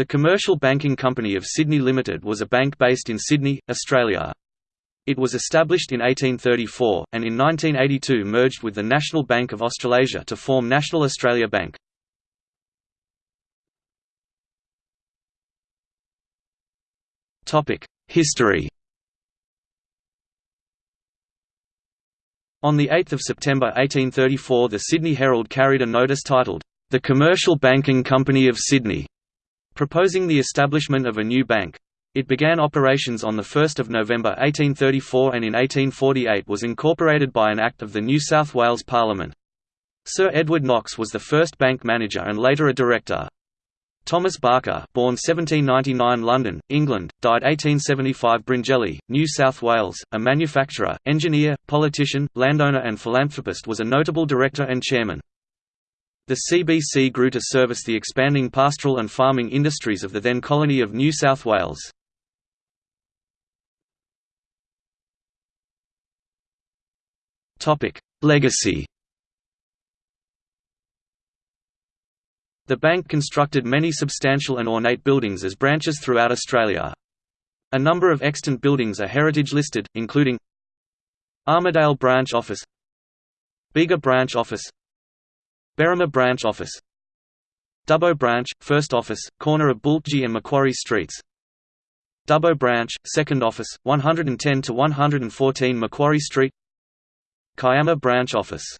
The Commercial Banking Company of Sydney Limited was a bank based in Sydney, Australia. It was established in 1834, and in 1982 merged with the National Bank of Australasia to form National Australia Bank. History On 8 September 1834 the Sydney Herald carried a notice titled, "'The Commercial Banking Company of Sydney' proposing the establishment of a new bank. It began operations on 1 November 1834 and in 1848 was incorporated by an Act of the New South Wales Parliament. Sir Edward Knox was the first bank manager and later a director. Thomas Barker born 1799 London, England, died 1875 Bringelly, New South Wales, a manufacturer, engineer, politician, landowner and philanthropist was a notable director and chairman. The CBC grew to service the expanding pastoral and farming industries of the then colony of New South Wales. Legacy The bank constructed many substantial and ornate buildings as branches throughout Australia. A number of extant buildings are heritage listed, including Armidale Branch Office Bega Branch Office Berrima Branch Office. Dubbo Branch, First Office, corner of Bultje and Macquarie Streets. Dubbo Branch, Second Office, 110 to 114 Macquarie Street. Kiama Branch Office